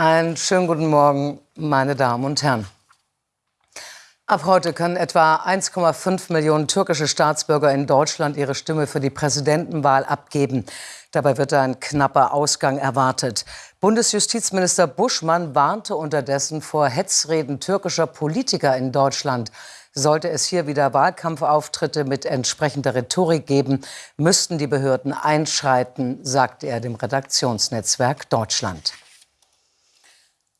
Einen schönen guten Morgen, meine Damen und Herren. Ab heute können etwa 1,5 Millionen türkische Staatsbürger in Deutschland ihre Stimme für die Präsidentenwahl abgeben. Dabei wird ein knapper Ausgang erwartet. Bundesjustizminister Buschmann warnte unterdessen vor Hetzreden türkischer Politiker in Deutschland. Sollte es hier wieder Wahlkampfauftritte mit entsprechender Rhetorik geben, müssten die Behörden einschreiten, sagte er dem Redaktionsnetzwerk Deutschland.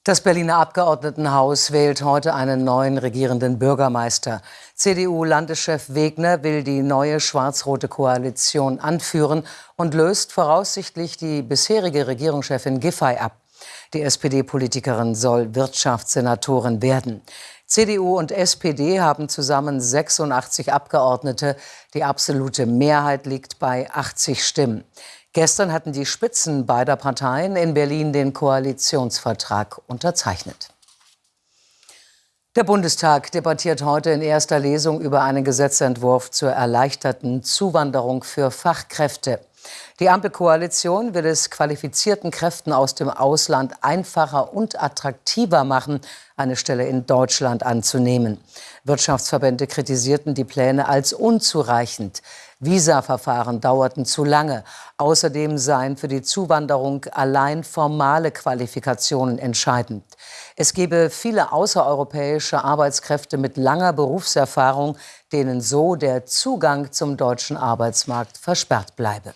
Das Berliner Abgeordnetenhaus wählt heute einen neuen regierenden Bürgermeister. CDU-Landeschef Wegner will die neue schwarz-rote Koalition anführen und löst voraussichtlich die bisherige Regierungschefin Giffey ab. Die SPD-Politikerin soll Wirtschaftssenatorin werden. CDU und SPD haben zusammen 86 Abgeordnete. Die absolute Mehrheit liegt bei 80 Stimmen. Gestern hatten die Spitzen beider Parteien in Berlin den Koalitionsvertrag unterzeichnet. Der Bundestag debattiert heute in erster Lesung über einen Gesetzentwurf zur erleichterten Zuwanderung für Fachkräfte. Die Ampelkoalition will es qualifizierten Kräften aus dem Ausland einfacher und attraktiver machen, eine Stelle in Deutschland anzunehmen. Wirtschaftsverbände kritisierten die Pläne als unzureichend. Visaverfahren dauerten zu lange. Außerdem seien für die Zuwanderung allein formale Qualifikationen entscheidend. Es gebe viele außereuropäische Arbeitskräfte mit langer Berufserfahrung, denen so der Zugang zum deutschen Arbeitsmarkt versperrt bleibe.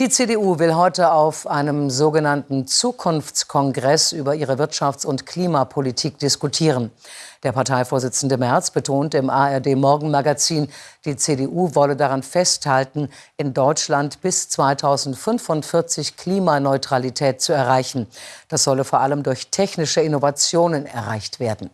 Die CDU will heute auf einem sogenannten Zukunftskongress über ihre Wirtschafts- und Klimapolitik diskutieren. Der Parteivorsitzende Merz betont im ARD Morgenmagazin, die CDU wolle daran festhalten, in Deutschland bis 2045 Klimaneutralität zu erreichen. Das solle vor allem durch technische Innovationen erreicht werden.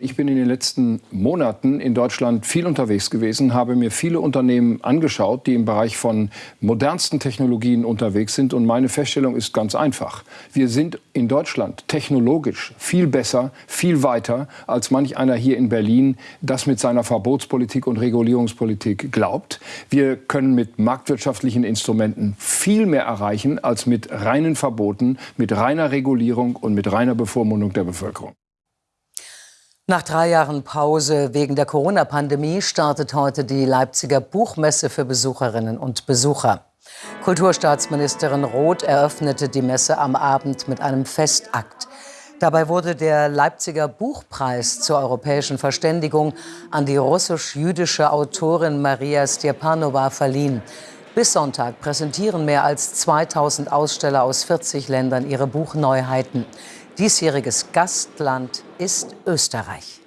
Ich bin in den letzten Monaten in Deutschland viel unterwegs gewesen, habe mir viele Unternehmen angeschaut, die im Bereich von modernsten Technologien unterwegs sind. Und meine Feststellung ist ganz einfach. Wir sind in Deutschland technologisch viel besser, viel weiter, als manch einer hier in Berlin das mit seiner Verbotspolitik und Regulierungspolitik glaubt. Wir können mit marktwirtschaftlichen Instrumenten viel mehr erreichen als mit reinen Verboten, mit reiner Regulierung und mit reiner Bevormundung der Bevölkerung. Nach drei Jahren Pause wegen der Corona-Pandemie startet heute die Leipziger Buchmesse für Besucherinnen und Besucher. Kulturstaatsministerin Roth eröffnete die Messe am Abend mit einem Festakt. Dabei wurde der Leipziger Buchpreis zur europäischen Verständigung an die russisch-jüdische Autorin Maria Stjepanova verliehen. Bis Sonntag präsentieren mehr als 2000 Aussteller aus 40 Ländern ihre Buchneuheiten. Diesjähriges Gastland ist Österreich.